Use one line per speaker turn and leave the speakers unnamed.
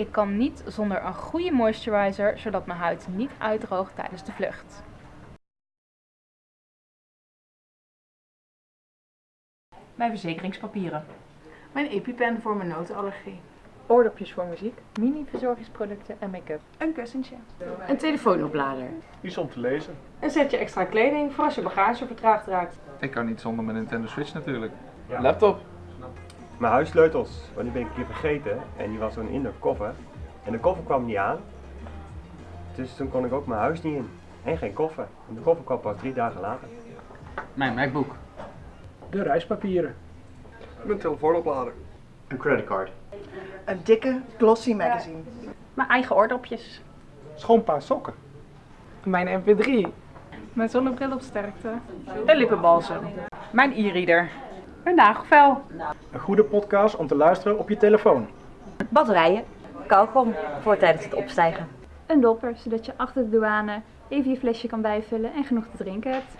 Ik kan niet zonder een goede moisturizer, zodat mijn huid niet uitdroogt tijdens de vlucht.
Mijn verzekeringspapieren.
Mijn EpiPen voor mijn notenallergie.
Oordopjes voor muziek, mini-verzorgingsproducten en make-up.
Een kussentje.
Een telefoonoplader.
Iets om te lezen.
Een setje extra kleding voor als je bagage vertraagd raakt.
Ik kan niet zonder mijn Nintendo Switch natuurlijk.
Laptop.
Mijn huissleutels, want die ben ik een keer vergeten en die was zo'n in de koffer. En de koffer kwam niet aan. Dus toen kon ik ook mijn huis niet in. En geen koffer. En de koffer kwam pas drie dagen later.
Mijn MacBook.
De reispapieren. Mijn telefoonoplader.
Een creditcard.
Een dikke glossy magazine.
Mijn eigen oordopjes.
Schoon paar sokken.
Mijn mp3.
Mijn zonnebril op sterkte.
Een lippenbalsem.
Mijn e-reader. Een nagelvel.
Een goede podcast om te luisteren op je telefoon.
Batterijen. Kauwgom voor tijdens het opstijgen.
Een dopper, zodat je achter de douane even je flesje kan bijvullen en genoeg te drinken hebt.